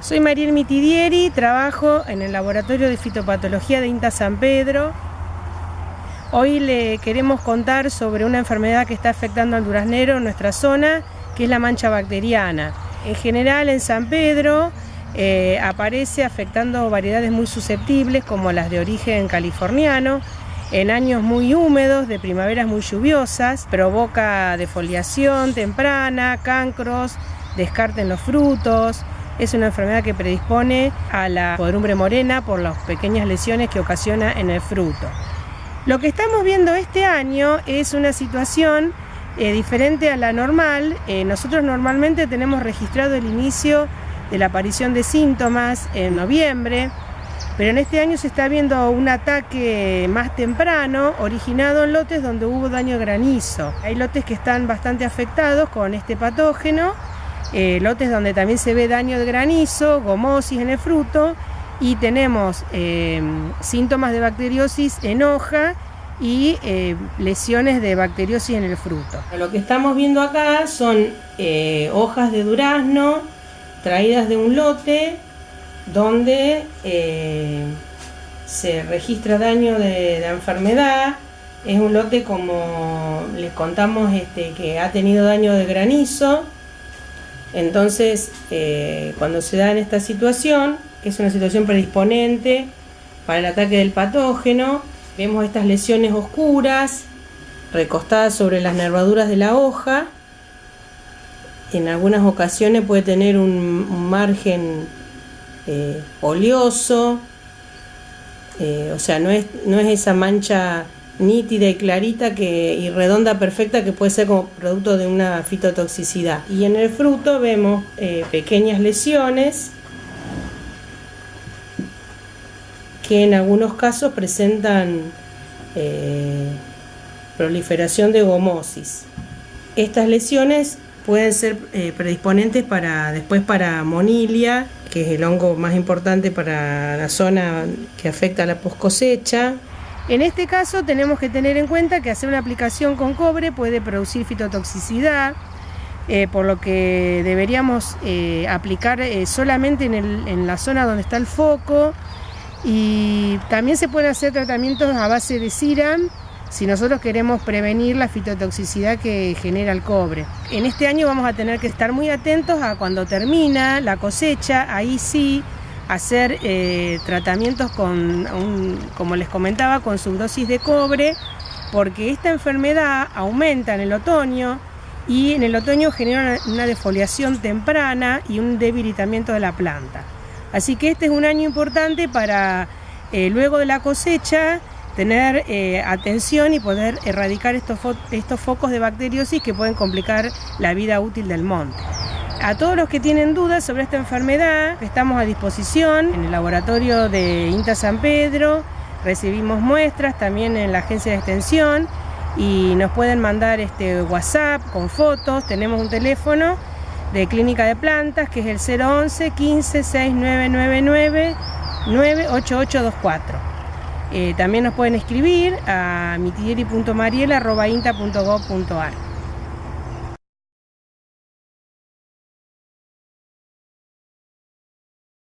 Soy Mariel Mitidieri, trabajo en el Laboratorio de Fitopatología de INTA San Pedro. Hoy le queremos contar sobre una enfermedad que está afectando al duraznero en nuestra zona, que es la mancha bacteriana. En general en San Pedro eh, aparece afectando variedades muy susceptibles como las de origen californiano, en años muy húmedos, de primaveras muy lluviosas, provoca defoliación temprana, cancros, descarte en los frutos, es una enfermedad que predispone a la podrumbre morena por las pequeñas lesiones que ocasiona en el fruto. Lo que estamos viendo este año es una situación eh, diferente a la normal. Eh, nosotros normalmente tenemos registrado el inicio de la aparición de síntomas en noviembre, pero en este año se está viendo un ataque más temprano, originado en lotes donde hubo daño granizo. Hay lotes que están bastante afectados con este patógeno eh, lotes donde también se ve daño de granizo, gomosis en el fruto y tenemos eh, síntomas de bacteriosis en hoja y eh, lesiones de bacteriosis en el fruto. Lo que estamos viendo acá son hojas de durazno traídas de un lote donde se registra daño de, enfermedad. Es un lote como les contamos este, que ha tenido daño de granizo entonces, eh, cuando se da en esta situación, es una situación predisponente para el ataque del patógeno, vemos estas lesiones oscuras recostadas sobre las nervaduras de la hoja. En algunas ocasiones puede tener un, margen eh, oleoso, eh, o sea, no es, no es esa mancha nítida y clarita que, y redonda perfecta que puede ser como producto de una fitotoxicidad. Y en el fruto vemos eh, pequeñas lesiones que en algunos casos presentan eh, proliferación de gomosis. Estas lesiones pueden ser eh, predisponentes para después para monilia, que es el hongo más importante para la zona que afecta a la post cosecha, en este caso tenemos que tener en cuenta que hacer una aplicación con cobre puede producir fitotoxicidad, eh, por lo que deberíamos eh, aplicar eh, solamente en, la zona donde está el foco y también se pueden hacer tratamientos a base de CIRAM si nosotros queremos prevenir la fitotoxicidad que genera el cobre. En este año vamos a tener que estar muy atentos a cuando termina la cosecha, ahí sí hacer eh, tratamientos con, como les comentaba, con subdosis de cobre, porque esta enfermedad aumenta en el otoño y en el otoño genera una, defoliación temprana y un debilitamiento de la planta. Así que este es un año importante para eh, luego de la cosecha tener eh, atención y poder erradicar estos, estos focos de bacteriosis que pueden complicar la vida útil del monte. A todos los que tienen dudas sobre esta enfermedad, estamos a disposición en el laboratorio de INTA San Pedro, recibimos muestras también en la agencia de extensión y nos pueden mandar este WhatsApp con fotos, tenemos un teléfono de clínica de plantas que es el 011 15 6999 98824. también nos pueden escribir a mitieri.mariela.inta.gov.ar.